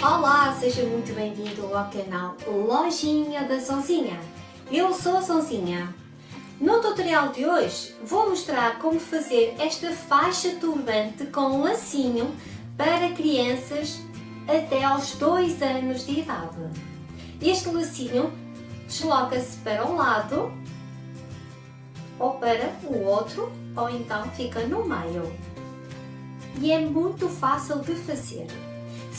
Olá, seja muito bem-vindo ao canal Lojinha da Sonzinha. Eu sou a Sonzinha. No tutorial de hoje vou mostrar como fazer esta faixa turbante com lacinho para crianças até aos 2 anos de idade. Este lacinho desloca-se para um lado ou para o outro ou então fica no meio. E é muito fácil de fazer.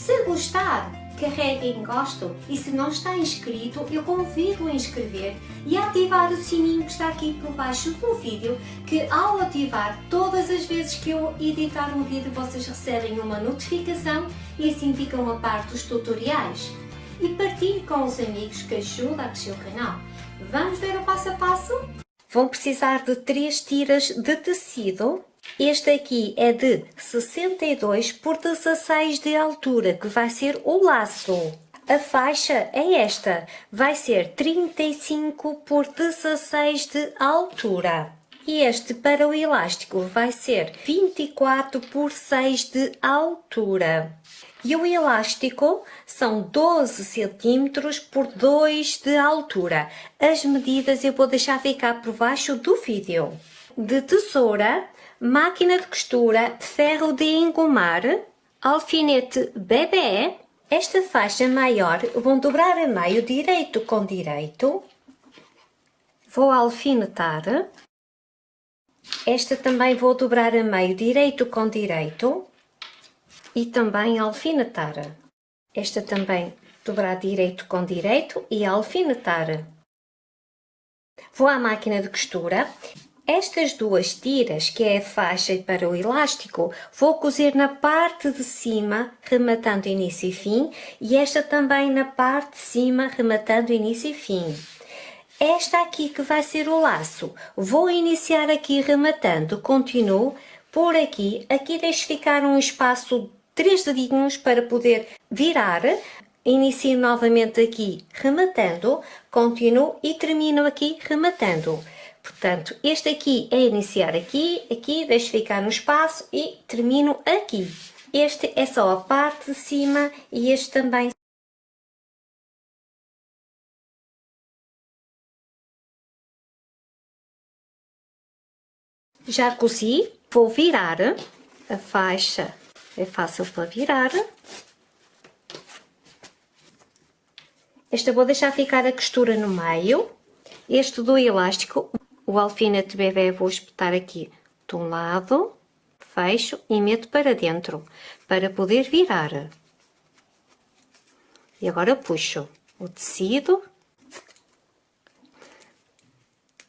Se gostar, carregue em gosto e se não está inscrito, eu convido a inscrever e a ativar o sininho que está aqui por baixo do vídeo, que ao ativar todas as vezes que eu editar um vídeo vocês recebem uma notificação e assim ficam a par dos tutoriais. E partilhe com os amigos que ajuda a crescer o canal. Vamos ver o passo a passo? Vão precisar de três tiras de tecido este aqui é de 62 por 16 de altura, que vai ser o laço. A faixa é esta, vai ser 35 por 16 de altura. E este para o elástico vai ser 24 por 6 de altura. E o elástico são 12 cm por 2 de altura. As medidas eu vou deixar ficar por baixo do vídeo. De tesoura máquina de costura, ferro de engomar, alfinete bebê. Esta faixa maior vou dobrar a meio direito com direito. Vou alfinetar. Esta também vou dobrar a meio direito com direito e também alfinetar. Esta também dobrar direito com direito e alfinetar. Vou à máquina de costura estas duas tiras, que é a faixa para o elástico, vou cozer na parte de cima, rematando início e fim, e esta também na parte de cima, rematando início e fim. Esta aqui que vai ser o laço, vou iniciar aqui rematando, continuo por aqui, aqui deixo ficar um espaço três dedinhos para poder virar, inicio novamente aqui rematando, continuo e termino aqui rematando. Portanto, este aqui é iniciar aqui, aqui, deixo ficar no espaço e termino aqui. Este é só a parte de cima e este também. Já cozi, vou virar a faixa, é fácil para virar. Esta vou deixar ficar a costura no meio. Este do elástico o alfinete bebê vou espetar aqui de um lado, fecho e meto para dentro, para poder virar. E agora puxo o tecido,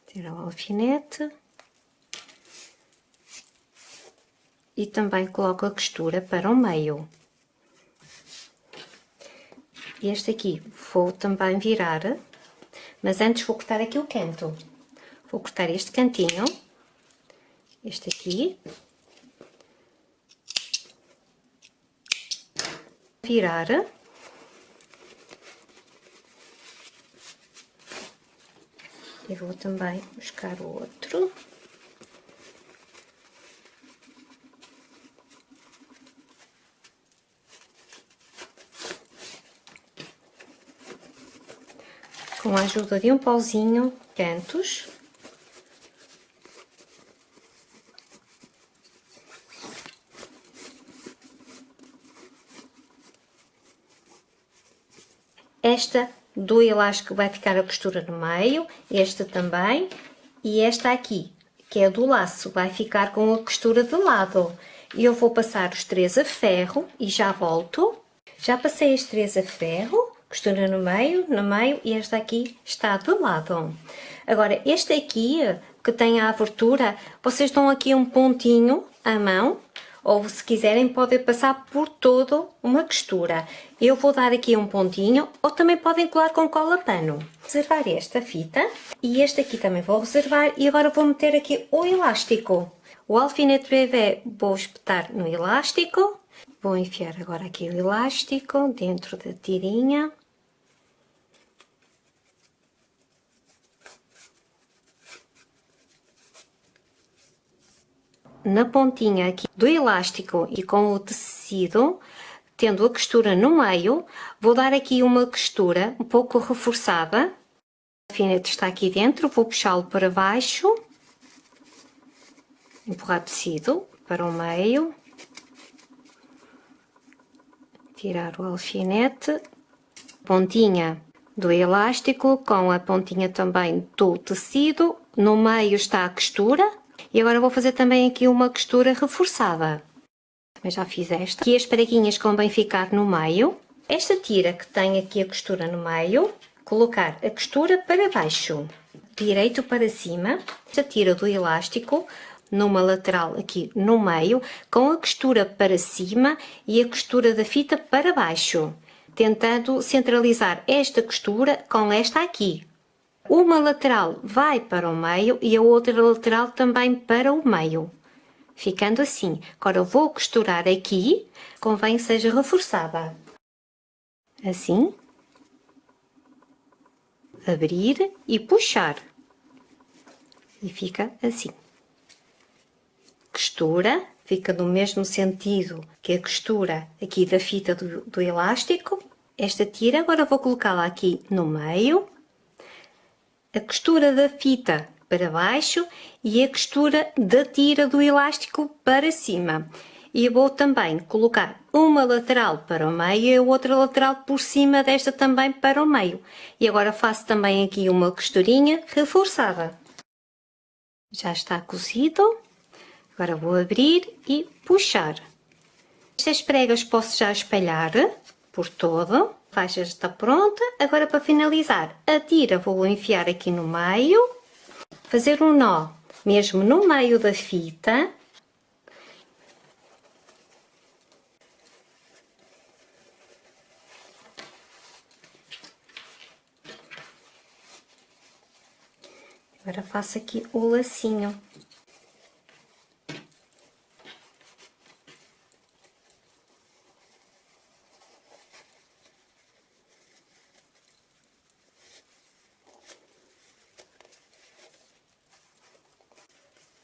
tiro o alfinete e também coloco a costura para o meio. Este aqui vou também virar, mas antes vou cortar aqui o canto. Vou cortar este cantinho, este aqui, virar, e vou também buscar o outro. Com a ajuda de um pauzinho, cantos. Esta do elástico vai ficar a costura no meio, esta também, e esta aqui, que é do laço, vai ficar com a costura de lado. Eu vou passar os três a ferro e já volto. Já passei as três a ferro, costura no meio, no meio, e esta aqui está do lado. Agora, este aqui, que tem a abertura, vocês dão aqui um pontinho à mão, ou se quiserem podem passar por todo uma costura. Eu vou dar aqui um pontinho ou também podem colar com cola pano. Reservar esta fita e este aqui também vou reservar e agora vou meter aqui o elástico. O alfinete bebê vou espetar no elástico. Vou enfiar agora aqui o elástico dentro da tirinha. Na pontinha aqui do elástico e com o tecido, tendo a costura no meio, vou dar aqui uma costura um pouco reforçada. O alfinete está aqui dentro, vou puxá-lo para baixo, empurrar tecido para o meio, tirar o alfinete, pontinha do elástico com a pontinha também do tecido, no meio está a costura e agora vou fazer também aqui uma costura reforçada. Também já fiz esta. Aqui as preguinhas convém ficar no meio. Esta tira que tem aqui a costura no meio, colocar a costura para baixo, direito para cima. Esta tira do elástico numa lateral aqui no meio, com a costura para cima e a costura da fita para baixo, tentando centralizar esta costura com esta aqui. Uma lateral vai para o meio e a outra lateral também para o meio ficando assim. Agora eu vou costurar aqui, convém que seja reforçada. Assim. Abrir e puxar. E fica assim. Costura, fica no mesmo sentido que a costura aqui da fita do, do elástico. Esta tira, agora vou colocá-la aqui no meio. A costura da fita para baixo e a costura da tira do elástico para cima. E vou também colocar uma lateral para o meio e a outra lateral por cima desta também para o meio. E agora faço também aqui uma costurinha reforçada. Já está cozido. Agora vou abrir e puxar. Estas pregas posso já espalhar por todo. Faixa está pronta. Agora para finalizar, a tira vou enfiar aqui no meio fazer um nó mesmo no meio da fita. Agora faço aqui o lacinho.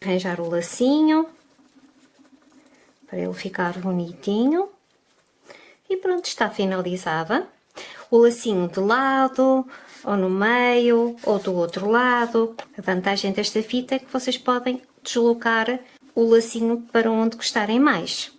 Arranjar o lacinho para ele ficar bonitinho. E pronto, está finalizada. O lacinho de lado ou no meio ou do outro lado. A vantagem desta fita é que vocês podem deslocar o lacinho para onde gostarem mais.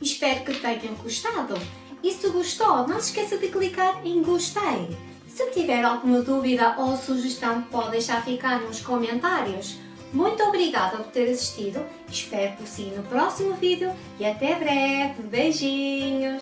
Espero que tenham gostado. E se gostou, não se esqueça de clicar em gostei. Se tiver alguma dúvida ou sugestão, pode deixar ficar nos comentários. Muito obrigada por ter assistido, espero por si no próximo vídeo e até breve. Beijinhos!